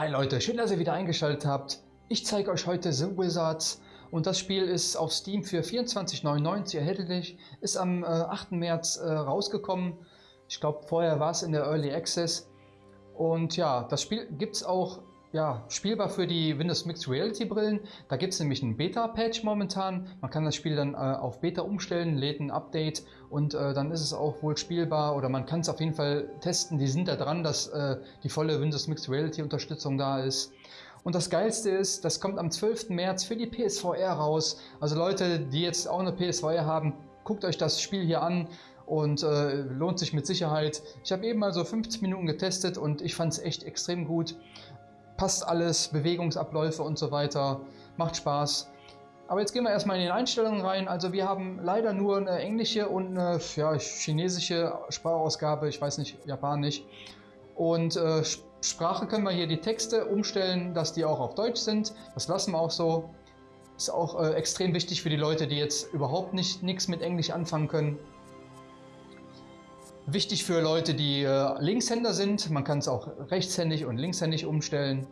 Hi Leute, schön, dass ihr wieder eingeschaltet habt. Ich zeige euch heute The Wizards und das Spiel ist auf Steam für 24,99 erhältlich, ist am äh, 8. März äh, rausgekommen. Ich glaube, vorher war es in der Early Access. Und ja, das Spiel gibt es auch ja, spielbar für die Windows Mixed Reality Brillen. Da gibt es nämlich einen Beta-Patch momentan. Man kann das Spiel dann äh, auf Beta umstellen, lädt ein Update und äh, dann ist es auch wohl spielbar oder man kann es auf jeden Fall testen. Die sind da dran, dass äh, die volle Windows Mixed Reality Unterstützung da ist. Und das Geilste ist, das kommt am 12. März für die PSVR raus. Also Leute, die jetzt auch eine PSVR haben, guckt euch das Spiel hier an und äh, lohnt sich mit Sicherheit. Ich habe eben mal so 15 Minuten getestet und ich fand es echt extrem gut passt alles, Bewegungsabläufe und so weiter, macht Spaß. Aber jetzt gehen wir erstmal in die Einstellungen rein. Also wir haben leider nur eine englische und eine ja, chinesische Sprachausgabe, ich weiß nicht, Japanisch. Und äh, Sprache können wir hier die Texte umstellen, dass die auch auf Deutsch sind. Das lassen wir auch so. Ist auch äh, extrem wichtig für die Leute, die jetzt überhaupt nicht nichts mit Englisch anfangen können. Wichtig für Leute, die äh, Linkshänder sind. Man kann es auch rechtshändig und linkshändig umstellen.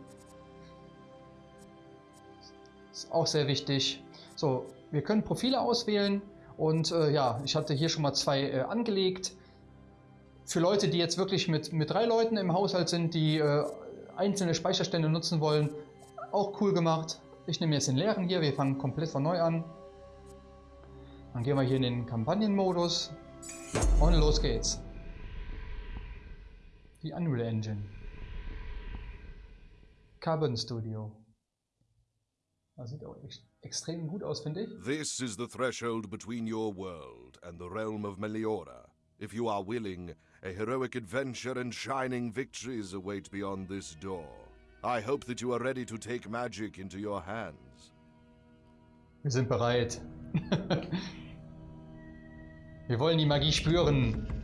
Ist auch sehr wichtig. So, wir können Profile auswählen und äh, ja, ich hatte hier schon mal zwei äh, angelegt. Für Leute, die jetzt wirklich mit, mit drei Leuten im Haushalt sind, die äh, einzelne Speicherstände nutzen wollen, auch cool gemacht. Ich nehme jetzt den leeren hier, wir fangen komplett von neu an. Dann gehen wir hier in den Kampagnenmodus und los geht's. Die Unreal Engine. Carbon Studio. Das sieht auch echt extrem gut aus, finde ich. This is the threshold between your world and the realm of Meliora. If you are willing, a heroic adventure and shining victories await beyond this door. I hope that you are ready to take magic into your hands. Wir sind bereit. Wir wollen die Magie spüren.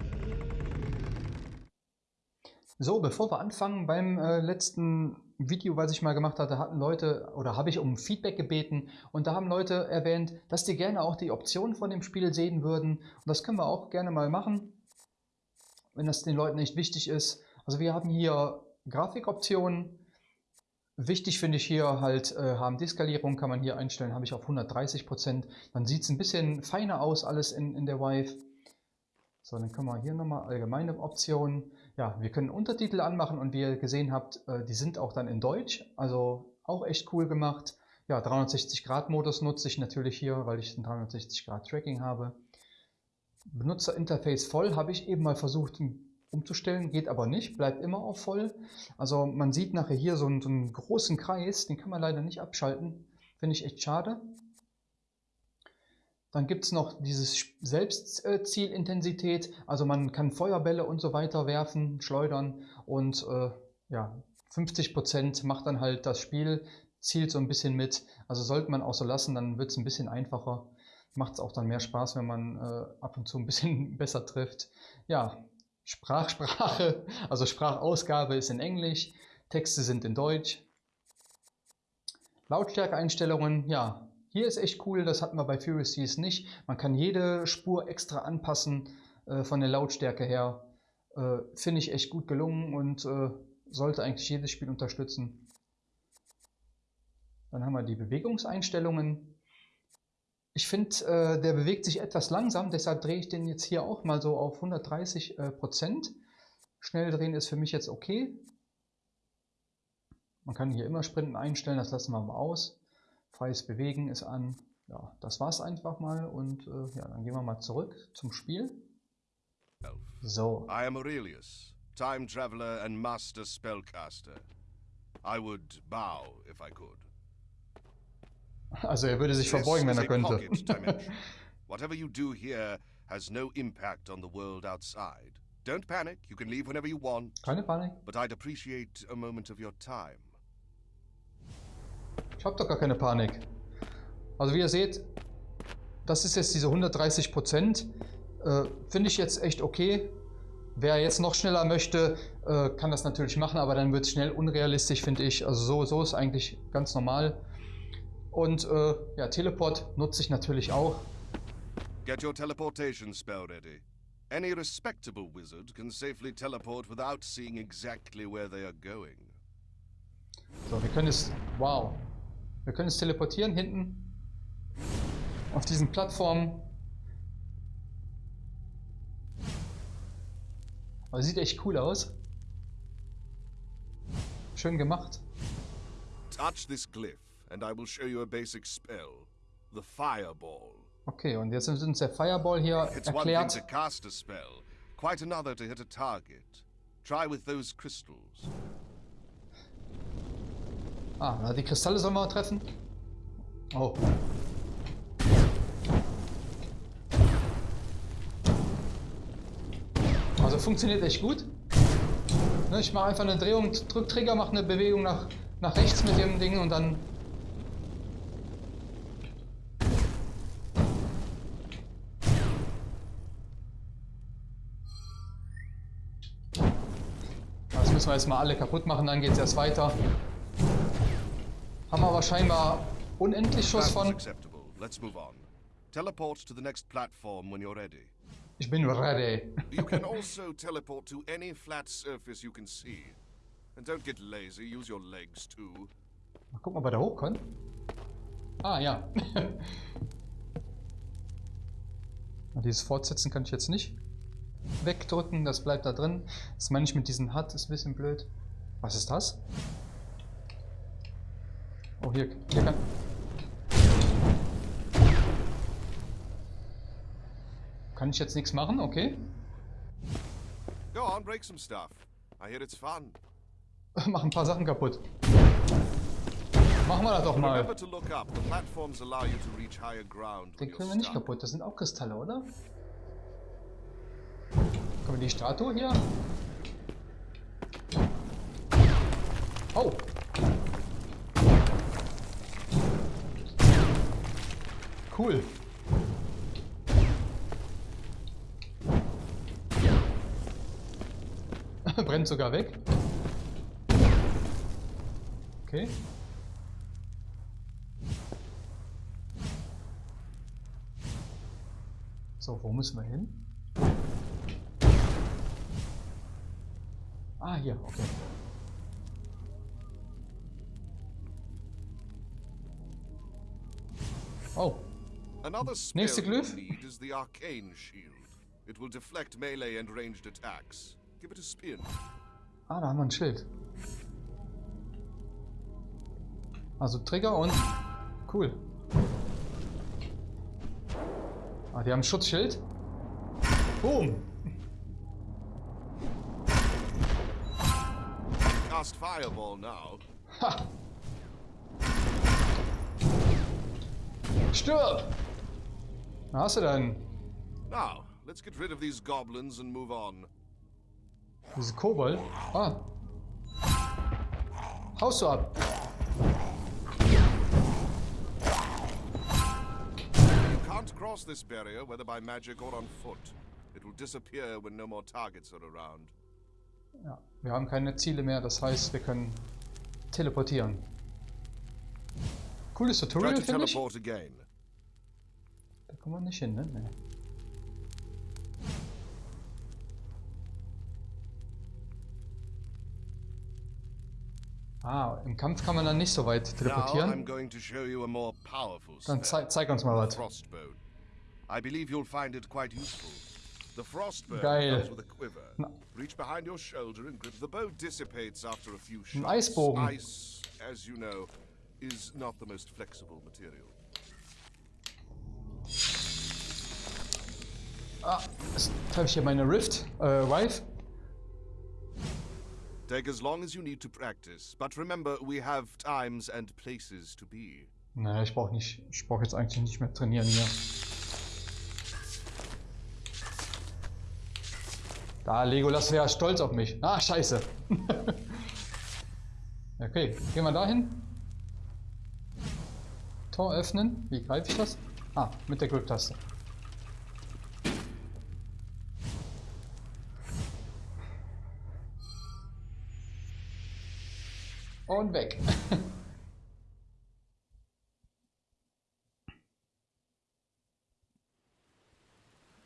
So, bevor wir anfangen, beim äh, letzten Video, was ich mal gemacht hatte, hatten Leute oder habe ich um Feedback gebeten und da haben Leute erwähnt, dass die gerne auch die Optionen von dem Spiel sehen würden und das können wir auch gerne mal machen, wenn das den Leuten nicht wichtig ist. Also wir haben hier Grafikoptionen. Wichtig finde ich hier halt äh, HMD-Skalierung kann man hier einstellen, habe ich auf 130%. Dann sieht es ein bisschen feiner aus alles in, in der Vive. So, dann können wir hier nochmal allgemeine Optionen. Ja, wir können Untertitel anmachen und wie ihr gesehen habt, äh, die sind auch dann in Deutsch. Also auch echt cool gemacht. Ja, 360 Grad Modus nutze ich natürlich hier, weil ich ein 360 Grad Tracking habe. Benutzerinterface voll habe ich eben mal versucht umzustellen, geht aber nicht, bleibt immer auf voll. Also man sieht nachher hier so einen, so einen großen Kreis, den kann man leider nicht abschalten. Finde ich echt schade. Dann gibt es noch dieses Selbstzielintensität, also man kann Feuerbälle und so weiter werfen, schleudern und äh, ja, 50% macht dann halt das Spiel, zielt so ein bisschen mit. Also sollte man auch so lassen, dann wird es ein bisschen einfacher. Macht es auch dann mehr Spaß, wenn man äh, ab und zu ein bisschen besser trifft. Ja, Sprachsprache, also Sprachausgabe ist in Englisch, Texte sind in Deutsch. Lautstärkeeinstellungen, ja, hier ist echt cool, das hatten wir bei Furious Seas nicht. Man kann jede Spur extra anpassen äh, von der Lautstärke her. Äh, Finde ich echt gut gelungen und äh, sollte eigentlich jedes Spiel unterstützen. Dann haben wir die Bewegungseinstellungen. Ich finde, äh, der bewegt sich etwas langsam, deshalb drehe ich den jetzt hier auch mal so auf 130 äh, Prozent. Schnell drehen ist für mich jetzt okay. Man kann hier immer Sprinten einstellen, das lassen wir mal aus. Freies Bewegen ist an. Ja, das war's einfach mal und äh, ja, dann gehen wir mal zurück zum Spiel. So. I am Aurelius, time traveler and master spellcaster. I would bow if I could. Also er würde sich verbeugen, wenn er könnte. Whatever you do here has no impact on the world outside. Don't panic, you can leave whenever you want. Keine Panik. But I'd appreciate a moment of your time. Ich habe doch gar keine Panik. Also wie ihr seht, das ist jetzt diese 130 Prozent. Äh, Finde ich jetzt echt okay. Wer jetzt noch schneller möchte, äh, kann das natürlich machen, aber dann wird es schnell unrealistisch, finde ich. Also so, so ist eigentlich ganz normal. Und äh, ja, Teleport nutze ich natürlich auch. Get your teleportation spell ready. Any respectable wizard can safely teleport without seeing exactly where they are going. So, wir können es... Wow. Wir können es teleportieren hinten. Auf diesen Plattformen. Aber sieht echt cool aus. Schön gemacht. Touch this glyph, and I will show you a basic spell. The Fireball. Okay, und jetzt ist uns der Fireball hier It's one thing erklärt. to cast a spell, quite another to hit a target. Try with those crystals. Ah, die Kristalle sollen wir treffen. Oh. Also funktioniert echt gut. Ne, ich mache einfach eine Drehung, drück Trigger, mache eine Bewegung nach, nach rechts mit dem Ding und dann... Das müssen wir jetzt mal alle kaputt machen, dann geht es erst weiter. Haben wir aber scheinbar unendlich Schuss von. Ich bin ready. You can also teleport to any flat surface you can see. And don't get lazy, use your legs too. Mal gucken, ob wir da hoch können. Ah, ja. Dieses Fortsetzen kann ich jetzt nicht wegdrücken, das bleibt da drin. Das meine ich mit diesem HUD, ist ein bisschen blöd. Was ist das? Oh, hier, hier kann... Kann ich jetzt nichts machen, okay? Go on, break some stuff. I hear it's fun. Mach ein paar Sachen kaputt. Machen wir das doch mal. Den kriegen wir nicht kaputt. Das sind auch Kristalle, oder? Können wir die Statue hier? Oh! Cool. Brennt sogar weg. Okay. So, wo müssen wir hin? Ah, hier, okay. Oh, Nächste Glyph. is the Arcane Shield. It will deflect melee and ranged attacks. Give it a spin. ah, da haben wir ein Schild. Also Trigger und... Cool. Ah, die haben ein Schutzschild. Boom! Cast Fireball now. Ha! Stirb! Na, hast du denn? Now, let's get rid of these goblins and move on. Diese Kobold. Ah. Haust du ab. You can't cross this barrier, whether by magic or on foot. It will disappear when no more targets are around. Ja, wir haben keine Ziele mehr, das heißt, wir können teleportieren. Cooles Tutorial, to finde ich. again. Kommen wir nicht hin, ne? Nee. Ah, im Kampf kann man dann nicht so weit teleportieren. Dann zei zeig uns mal was. I believe you'll find it quite useful. The frostbone Geil. comes with a quiver. Reach behind your shoulder and grip. The bow dissipates after a few shots. Eisbogen. Ice, as you know, is not the most flexible material. Ah, jetzt treffe ich hier meine Rift, äh, Wife. Take as long as you need to practice, but remember we have times and places to be. Naja, ich brauche nicht, ich brauche jetzt eigentlich nicht mehr trainieren hier. Da, Legolas wäre stolz auf mich. Ah, scheiße. okay, gehen wir dahin. Tor öffnen. Wie greife ich das? Ah, mit der Grip-Taste. Und weg.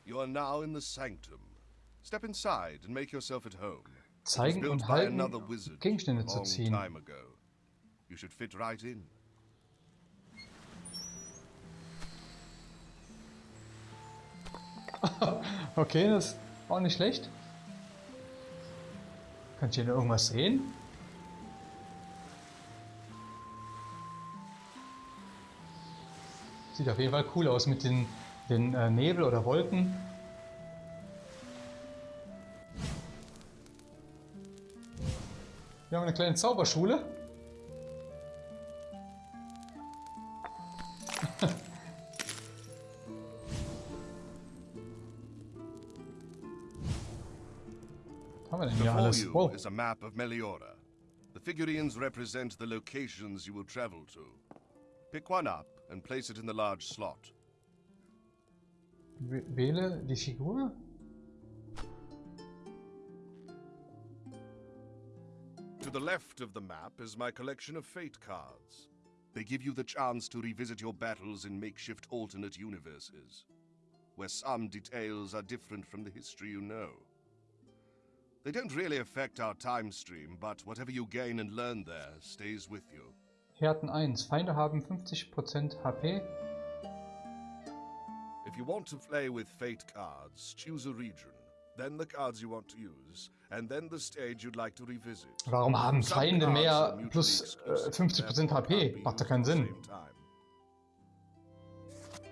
You are now in the sanctum. Step inside and make yourself at home. Zeigen und halten, Gegenstände zu ziehen. You should fit right in. okay, das ist auch nicht schlecht. Kann ich hier noch irgendwas sehen? Sieht auf jeden Fall cool aus mit den, den äh, Nebel oder Wolken. Wir haben eine kleine Zauberschule. haben wir denn hier alles? Wow. is a map of Meliora. The figurines represent the locations you will travel to. Pick one up and place it in the large slot. Wähle die Figur. To the left of the map is my collection of fate cards. They give you the chance to revisit your battles in makeshift alternate universes, where some details are different from the history you know. They don't really affect our time stream, but whatever you gain and learn there stays with you. Härten 1. Feinde haben 50% HP. If you want to play with fate cards, choose a region, then the cards you want to use, and then the stage you'd like to revisit. Warum haben Feinde mehr plus äh, exclusive, 50% therefore HP? Macht used keinen Sinn.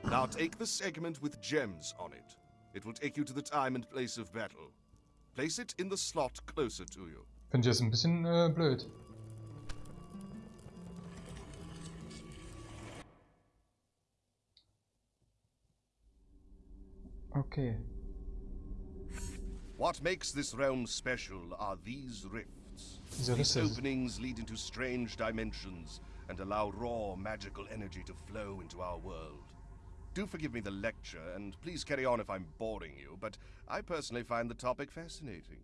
Now take the segment with gems on it. It will take you to the time and place of battle. Place it in the slot closer to you. Finde ich jetzt ein bisschen äh, blöd. Okay. What makes this realm special are these rifts. These openings lead into strange dimensions and allow raw magical energy to flow into our world. Do forgive me the lecture, and please carry on if I'm boring you, but I personally find the topic fascinating.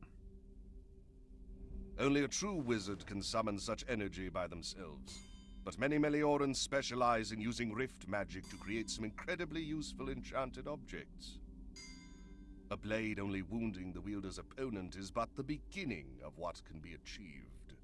Only a true wizard can summon such energy by themselves. But many Meliorans specialize in using rift magic to create some incredibly useful enchanted objects. A blade only wounding the wielder's opponent is but the beginning of what can be achieved.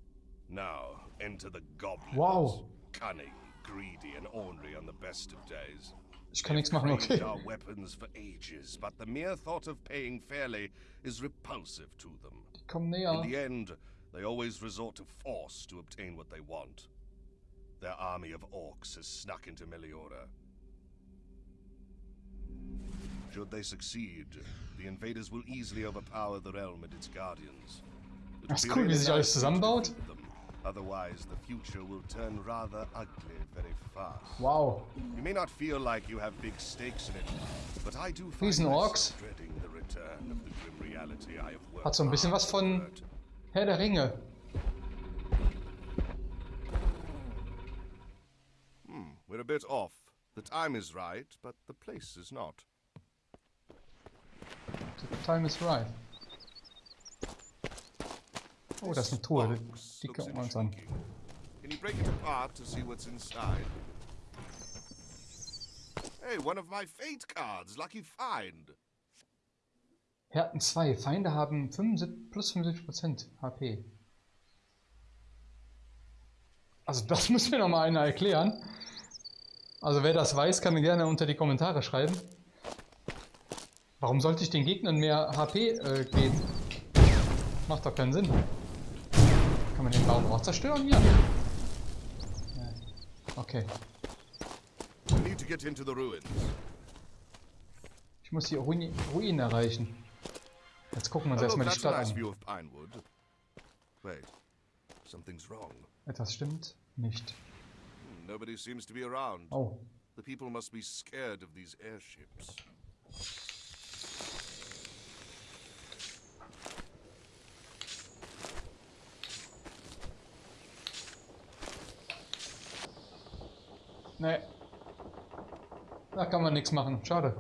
Now, enter the goblins. Wow. Cunning, greedy, and ornery on the best of days. Ich kann nichts machen, Trained okay. our weapons for ages, but the mere thought of paying fairly is repulsive to them. Komm In näher. the end, they always resort to force to obtain what they want. Their army of orcs has snuck into Meliora. Should they succeed, the invaders will easily overpower the realm and its guardians. It Das would ist be cool, wie sich alles zusammenbaut. Otherwise, the future will turn rather ugly very fast. Wow. You may not feel like you have big stakes in it, but I do find myself dreading the return of the grim reality I have worked Hat so ein bisschen was von. Herr der Ringe. Hmm, we're a bit off. The time is right, but the place is not. The time is right. Oh, das ist eine Truhe. Die, gucken wir uns an. Can you break it apart to see what's inside? Hey, one of my fate cards. Lucky find. Härten 2. Feinde haben 75, plus 75% HP. Also das müssen wir noch mal einer erklären. Also wer das weiß, kann mir gerne unter die Kommentare schreiben. Warum sollte ich den Gegnern mehr HP äh, geben? Macht doch keinen Sinn. Kann man den Baum auch zerstören? Ja. Okay. Ich muss die Ruin Ruinen erreichen. Jetzt gucken wir uns erstmal die Stadt an. Etwas stimmt nicht. Hmm, Nobody seems to be around. Oh, The people must be scared of these airships. Ne. Da kann man nichts machen. Schade.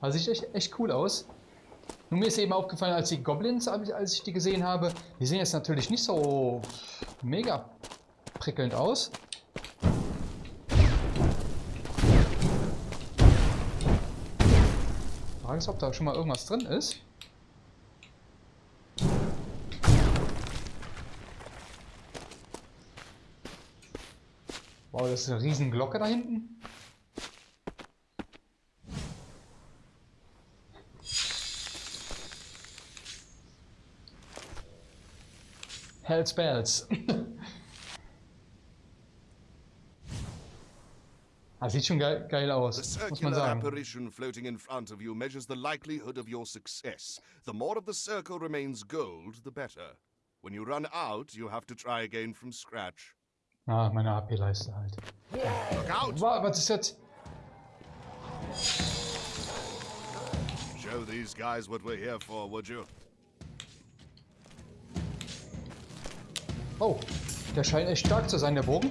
Aber sieht echt, echt cool aus. Nur mir ist eben aufgefallen, als die Goblins, als ich- die gesehen habe, die sehen jetzt natürlich nicht so mega prickelnd aus. Frage ist, ob da schon mal irgendwas drin ist. Oh, das ist eine riesen Glocke da hinten. Hells Bells. ah, sieht schon geil, geil aus, The muss man sagen. apparition floating in front of you measures the likelihood of your success. The more of the circle remains gold, the better. When you run out, you have to try again from scratch. Ah, meine AP-Leiste halt. Wa- Was ist jetzt? Show these guys what we're here for, would you? Oh, der scheint echt stark zu sein, der Bogen.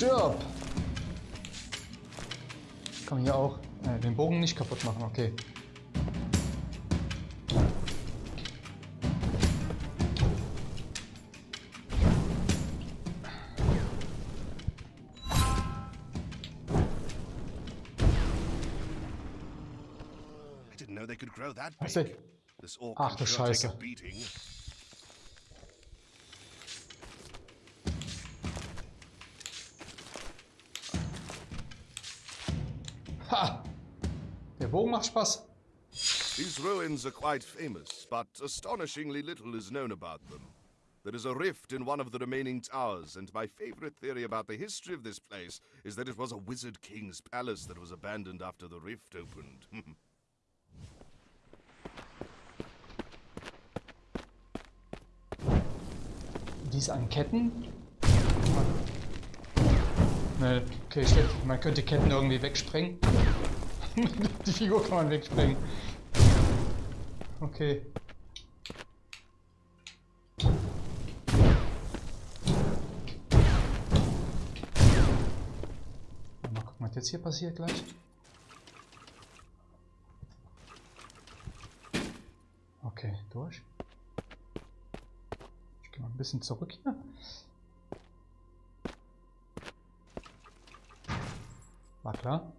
Stirb! Kann man hier auch. Äh, den Bogen nicht kaputt machen, okay. I didn't know macht Spaß. These ruins are quite famous, but astonishingly little is known about them. There is a rift in one of the remaining towers, and my favorite theory about the history of this place is that it was a wizard king's palace that was abandoned after the rift opened. Dies an Ketten? Ne, okay, denke, man könnte Ketten irgendwie wegsprengen. Die Figur kann man wegsprengen. Okay. Mal gucken, was jetzt hier passiert gleich. Okay, durch. Ich gehe mal ein bisschen zurück hier. War klar.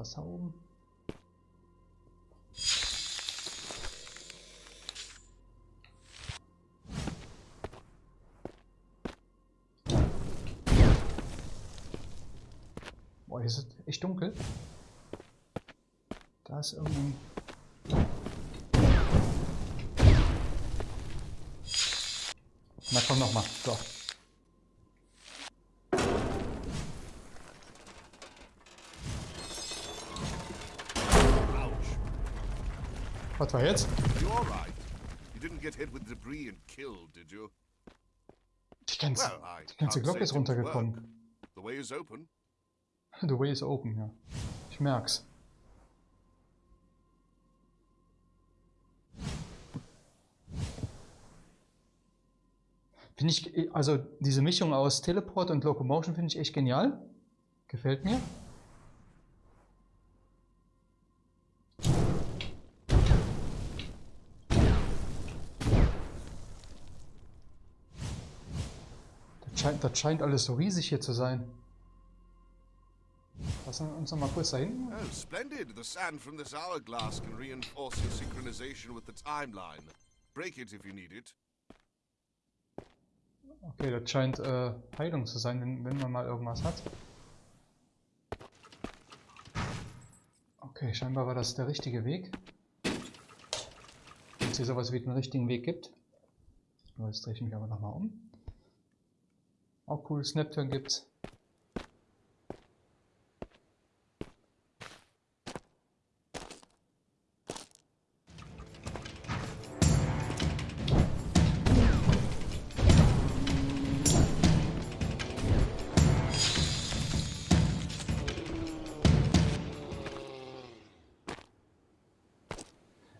Da oben? Boah, hier ist es echt dunkel. Da ist irgendein... Na komm noch mal. So. Killed, did you? Die ganze, die ganze Glocke ist runtergekommen. The way is open. The way is open, ja. Ich merk's. Finde ich, also diese Mischung aus Teleport und Locomotion finde ich echt genial. Gefällt mir. Das scheint, alles so riesig hier zu sein. Lassen wir uns noch mal kurz da hinten. Oh, splendid. The sand from this hourglass can reinforce your synchronization with the timeline. Break it if you need it. Okay, das scheint äh, Heilung zu sein, wenn, wenn man mal irgendwas hat. Okay, scheinbar war das der richtige Weg. Wenn es hier sowas wie den richtigen Weg gibt. Jetzt drehe ich mich aber nochmal um. Auch cool, Snapturn gibt's.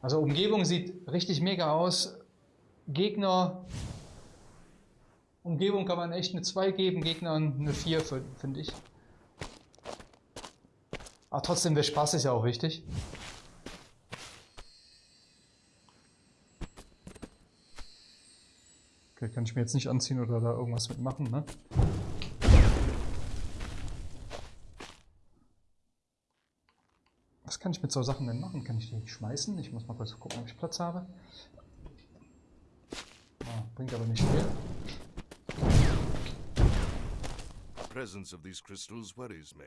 Also Umgebung sieht richtig mega aus. Gegner. Umgebung kann man echt eine 2 geben, Gegnern eine 4, finde ich. Aber trotzdem, der Spaß ist ja auch wichtig. Okay, kann ich mir jetzt nicht anziehen oder da irgendwas mitmachen, ne? Was kann ich mit so Sachen denn machen? Kann ich die schmeißen? Ich muss mal kurz gucken, ob ich Platz habe. Ah, bringt aber nicht viel. Presence of these crystals worries me.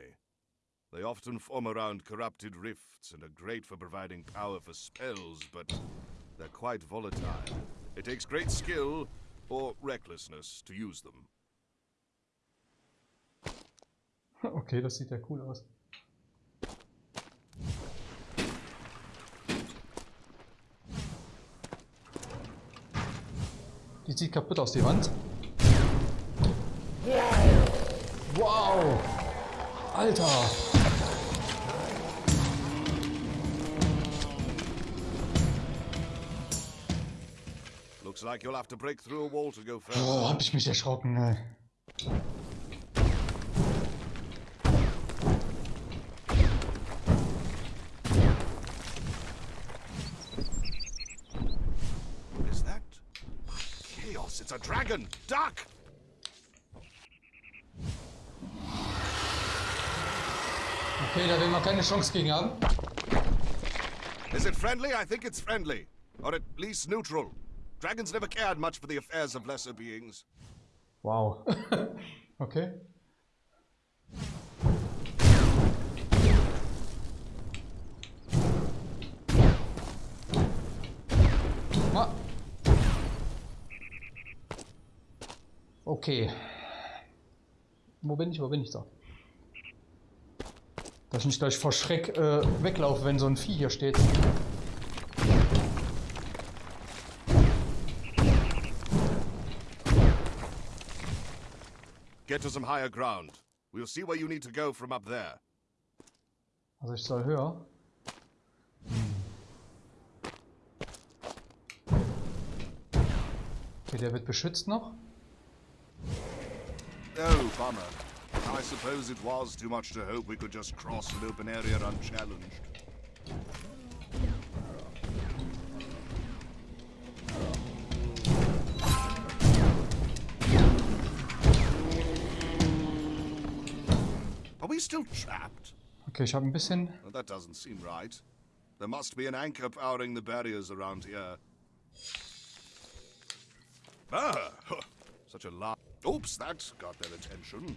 They often form around corrupted rifts and are great for providing power for spells, but they're quite volatile. It takes great skill or recklessness to use them. Okay, das sieht ja cool aus. Die sieht kaputt aus, die Wand. Wow! Alter! Looks like you'll have to break through a wall to go further. Oh, hab ich mich erschrocken, ey. Is that? Chaos, it's a dragon! Duck! Okay, da will man keine Chance gegen haben. Is it friendly? I think it's friendly. Or at least neutral. Dragons never cared much for the affairs of lesser beings. Wow. okay. Ma okay. Wo bin ich? Wo bin ich da? Dass ich nicht gleich vor Schreck äh, weglaufe, wenn so ein Vieh hier steht. Get to some higher ground. We'll see where you need to go from up there. Also ich soll höher. Okay, der wird beschützt noch. Oh, bummer. I suppose it was too much to hope we could just cross an open area unchallenged. Are we still trapped? Okay, ich habe ein bisschen... Well, that doesn't seem right. There must be an anchor powering the barriers around here. Ah! Such a large... Oops, that got their attention.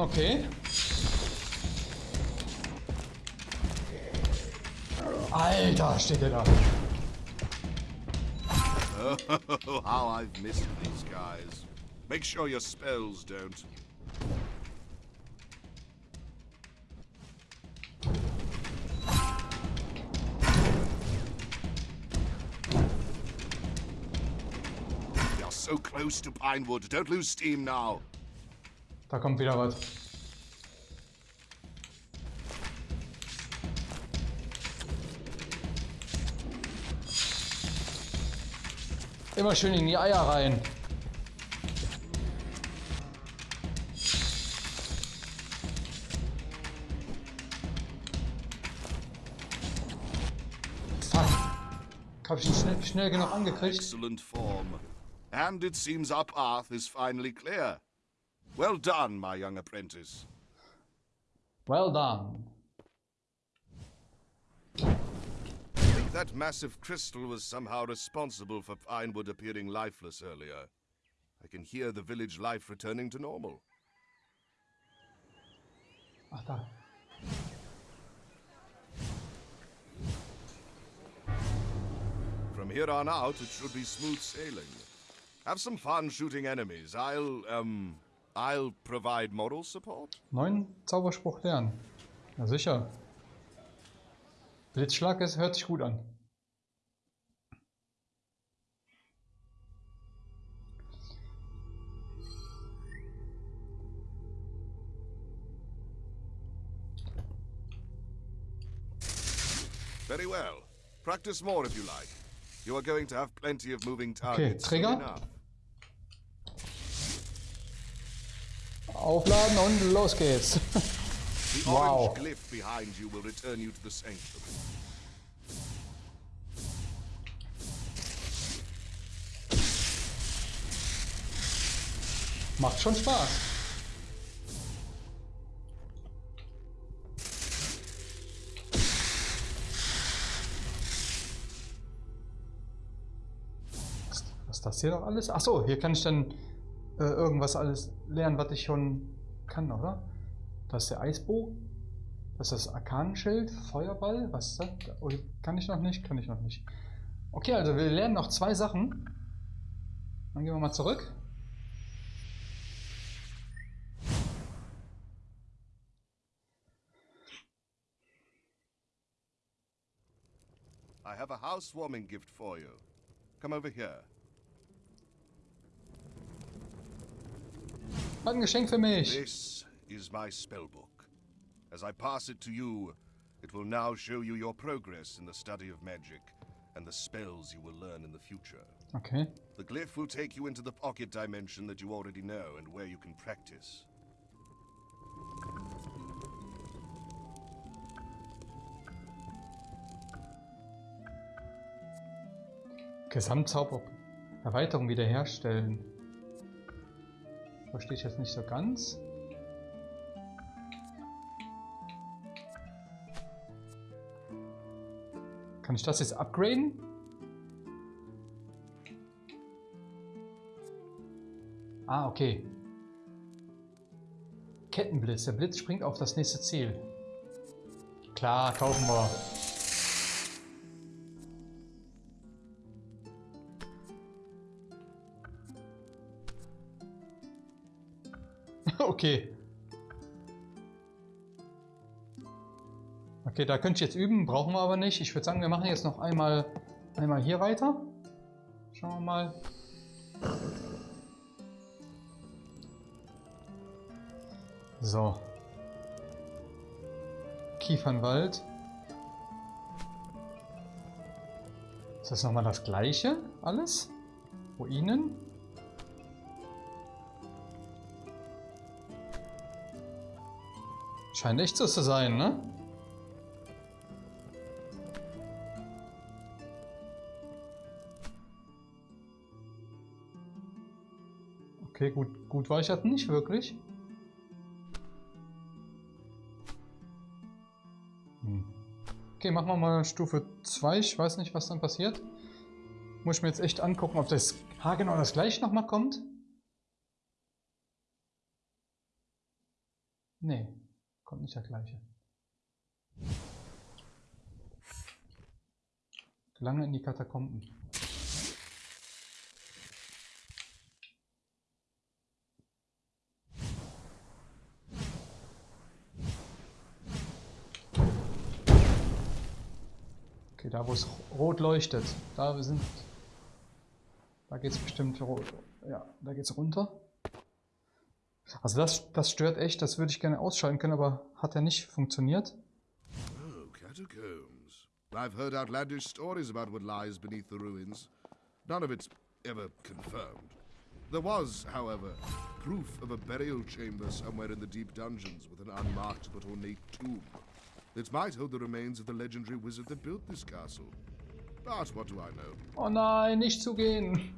Okay. Alter, steht der da. Oh, how I've missed these guys. Make sure your spells don't. We are so close to Pinewood. Don't lose steam now. Da kommt wieder was. Immer schön in die Eier rein. Fuck. Hab ich ihn schnell, schnell genug angekriegt? Excellent form. And it seems our path is finally clear. Well done, my young apprentice. Well done. I think that massive crystal was somehow responsible for Pinewood appearing lifeless earlier. I can hear the village life returning to normal. Ach da. From here on out, it should be smooth sailing. Have some fun shooting enemies. I'll, um, I'll provide moral support. Neuen Zauberspruch lernen. Na sicher. Blitzschlag ist, hört sich gut an. Very well. Practice more if you like. You are going to have plenty of moving targets. soon Trigger. Aufladen und los geht's. wow. Macht schon Spaß. Was ist das hier noch alles? Achso, hier kann ich dann äh, irgendwas alles lernen, was ich schon kann, oder? Das ist der Eisbogen. Das ist das Arkanenschild, Feuerball. Was ist das? Oh, kann ich noch nicht? Kann ich noch nicht. Okay, also wir lernen noch zwei Sachen. Dann gehen wir mal zurück. I have a housewarming gift for you. Come over here. Hat ein Geschenk für mich. This is my spellbook. As I pass it to you, it will now show you your progress in the study of magic and the spells you will learn in the future. Okay. The glyph will take you into the pocket dimension that you already know and where you can practice. Gesamtzauber Erweiterung wiederherstellen. Verstehe ich jetzt nicht so ganz. Kann ich das jetzt upgraden? Ah, okay. Kettenblitz. Der Blitz springt auf das nächste Ziel. Klar, kaufen wir. Okay. Okay, da könnte ich jetzt üben, brauchen wir aber nicht. Ich würde sagen, wir machen jetzt noch einmal, einmal hier weiter. Schauen wir mal. So. Kiefernwald. Ist das nochmal das gleiche alles? Ruinen? Scheint echt so zu sein, ne? Okay, gut, gut war ich halt nicht wirklich. Hm. Okay, machen wir mal Stufe 2. Ich weiß nicht, was dann passiert. Muss ich mir jetzt echt angucken, ob das ha, genau das gleiche nochmal kommt. Nee, kommt nicht der gleiche. Lange in die Katakomben. Okay, da wo es rot leuchtet, da wir sind. Da geht es bestimmt rot. Ja, da geht es runter. Also das, das stört echt, das würde ich gerne ausschalten können, aber hat ja nicht funktioniert. Oh, catacombs. I've heard outlandish stories about what lies beneath the ruins. None of it's ever confirmed. There was, however, proof of a burial chamber somewhere in the deep dungeons with an unmarked but ornate tomb. It might hold the remains of the legendary wizard that built this castle. But what do I know? Oh nein, nicht zugehen.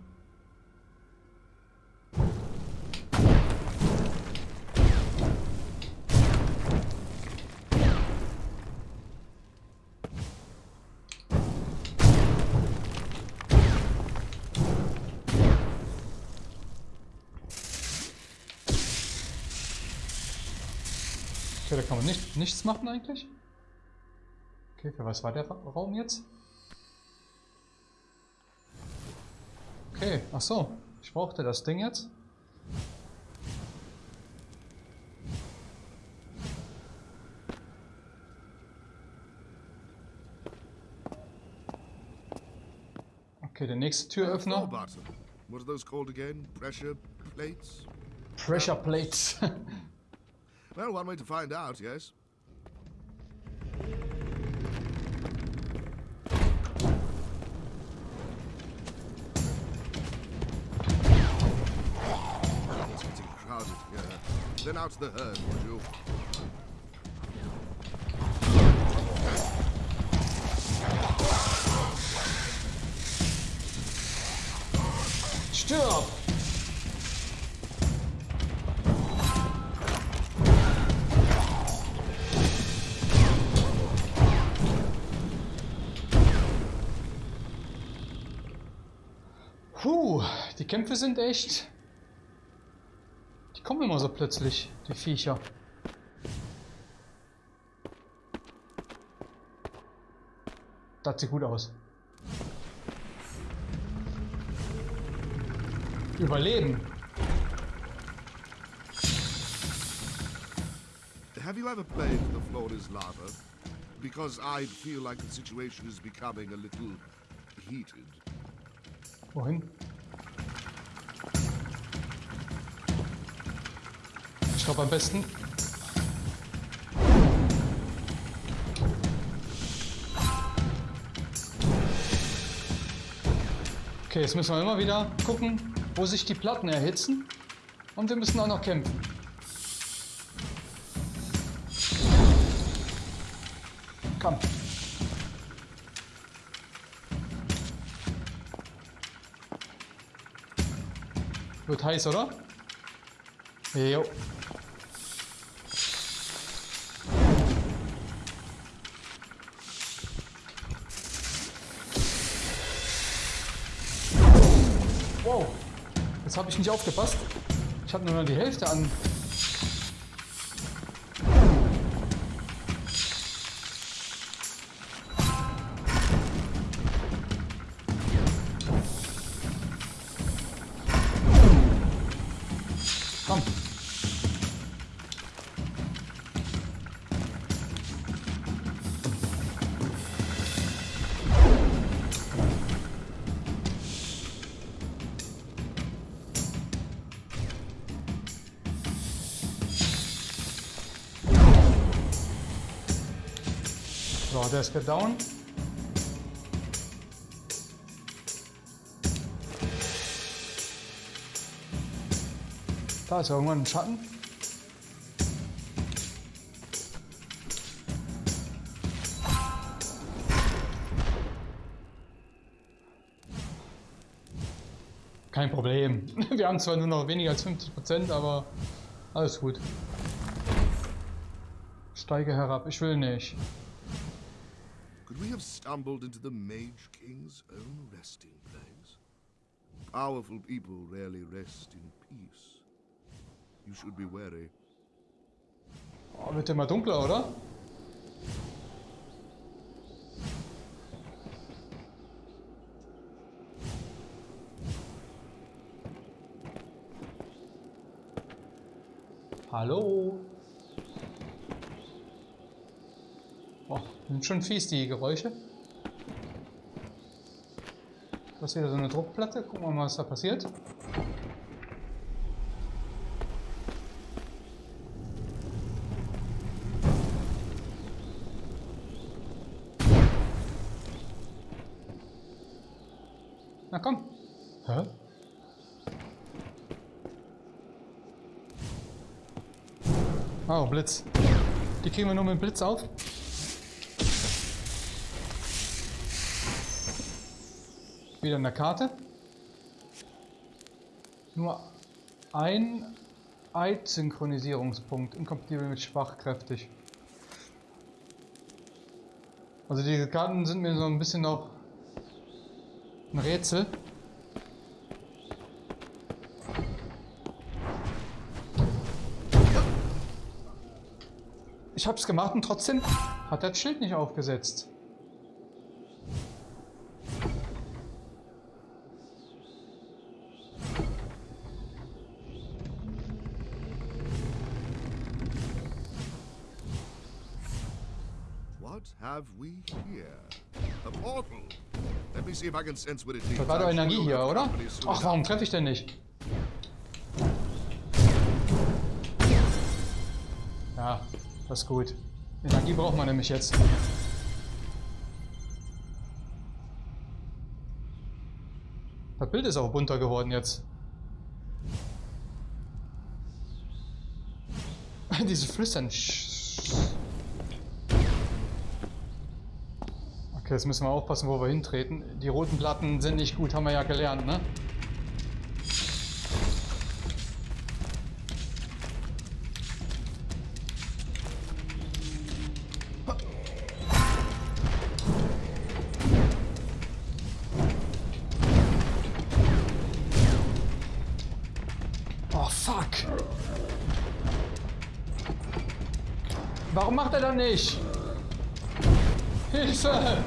Nichts machen eigentlich. Okay, für was war der Raum jetzt? Okay, ach so. Ich brauchte das Ding jetzt. Okay, der nächste Türöffner. What are those called again? Pressure plates? Pressure plates. well, one way to find out, yes. out the herd, would you? Stirb! Puh, die Kämpfe sind echt die kommen immer so plötzlich, die Viecher. Das sieht gut aus. Überleben. Have you ever played The Floor is Lava? Because I feel like the situation is becoming a little heated. Wohin? Ich glaube am besten. Okay, jetzt müssen wir immer wieder gucken, wo sich die Platten erhitzen. Und wir müssen auch noch kämpfen. Komm. Wird heiß, oder? Jo. Ich nicht aufgepasst. Ich habe nur noch die Hälfte an. Der ist down. Da ist irgendwann ein Schatten. Kein Problem. Wir haben zwar nur noch weniger als 50%, aber alles gut. Steige herab, ich will nicht. Stumbled into the Mage King's own resting place? Powerful people rarely rest in peace. You should be wary. Oh, wird immer dunkler, oder? Hallo? Oh, sind schon fies die Geräusche. Das ist wieder so eine Druckplatte. Gucken wir mal, was da passiert. Na komm. Hä? Oh, Blitz. Die kriegen wir nur mit dem Blitz auf. Wieder eine Karte. Nur ein Eid-Synchronisierungspunkt. Inkompatibel mit schwachkräftig. Also diese Karten sind mir so ein bisschen noch ein Rätsel. Ich hab's gemacht und trotzdem hat das Schild nicht aufgesetzt. Have we here? A portal. Let me see if I can sense what it Da leads. war doch Energie hier, oder? Ach, warum treffe ich denn nicht? Ja, das ist gut. Energie braucht man nämlich jetzt. Das Bild ist auch bunter geworden jetzt. Diese Flüstern. Okay, jetzt müssen wir aufpassen, wo wir hintreten. Die roten Platten sind nicht gut, haben wir ja gelernt, ne? Oh! Warum macht er dann nicht? Hilfe!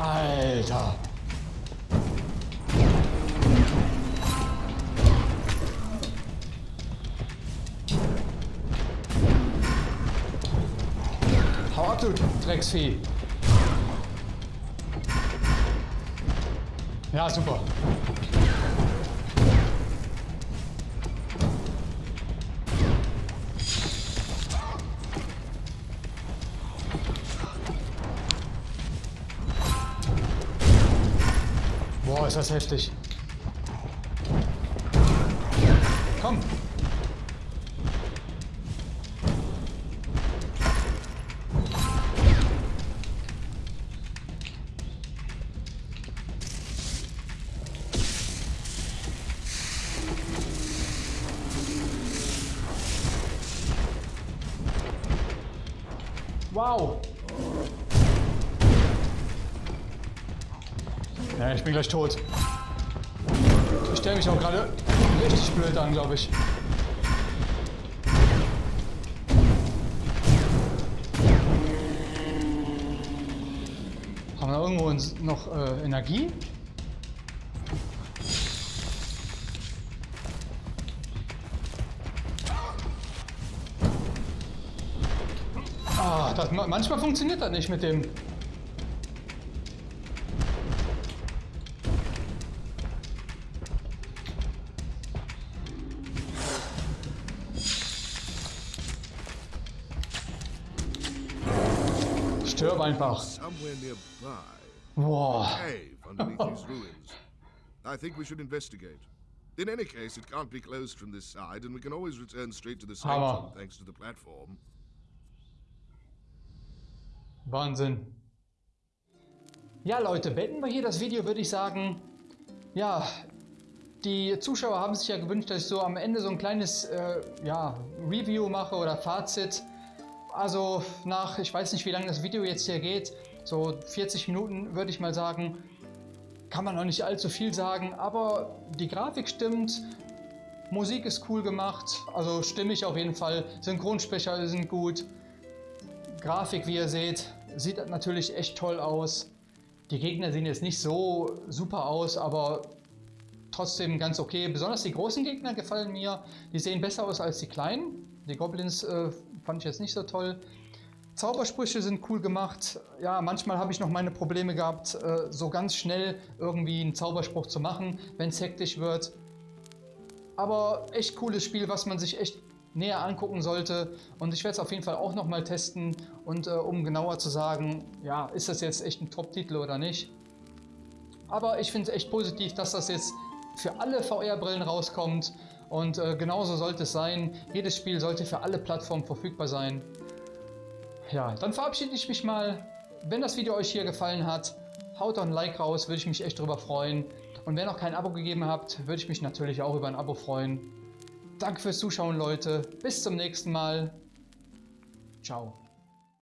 Alter! Hau ab, du Drecksvieh! Ja, super. Ist das heftig. Komm. Wow. Ja, ich bin gleich tot. Ich stelle mich auch gerade richtig blöd an, glaube ich. Haben wir irgendwo noch äh, Energie? Ah, das, manchmal funktioniert das nicht mit dem einfach. Ruins. I think we should investigate. In any case, it can't be closed from this side, and we can always return straight to the sanctum thanks to the platform. Wahnsinn. Ja, Leute, beenden wir hier das Video, würde ich sagen. Ja, die Zuschauer haben sich ja gewünscht, dass ich so am Ende so ein kleines äh, ja, Review mache oder Fazit. Also nach, ich weiß nicht, wie lange das Video jetzt hier geht, so 40 Minuten würde ich mal sagen, kann man noch nicht allzu viel sagen, aber die Grafik stimmt, Musik ist cool gemacht, also stimmig auf jeden Fall, Synchronsprecher sind gut, Grafik, wie ihr seht, sieht natürlich echt toll aus. Die Gegner sehen jetzt nicht so super aus, aber trotzdem ganz okay. Besonders die großen Gegner gefallen mir. Die sehen besser aus als die kleinen. Die Goblins äh, fand ich jetzt nicht so toll. Zaubersprüche sind cool gemacht. Ja, manchmal habe ich noch meine Probleme gehabt, äh, so ganz schnell irgendwie einen Zauberspruch zu machen, wenn es hektisch wird. Aber echt cooles Spiel, was man sich echt näher angucken sollte. Und ich werde es auf jeden Fall auch nochmal testen. Und äh, um genauer zu sagen, ja, ist das jetzt echt ein Top-Titel oder nicht. Aber ich finde es echt positiv, dass das jetzt für alle VR-Brillen rauskommt. Und äh, genauso sollte es sein. Jedes Spiel sollte für alle Plattformen verfügbar sein. Ja, dann verabschiede ich mich mal. Wenn das Video euch hier gefallen hat, haut doch ein Like raus, würde ich mich echt drüber freuen. Und wenn noch kein Abo gegeben habt, würde ich mich natürlich auch über ein Abo freuen. Danke fürs Zuschauen, Leute. Bis zum nächsten Mal. Ciao.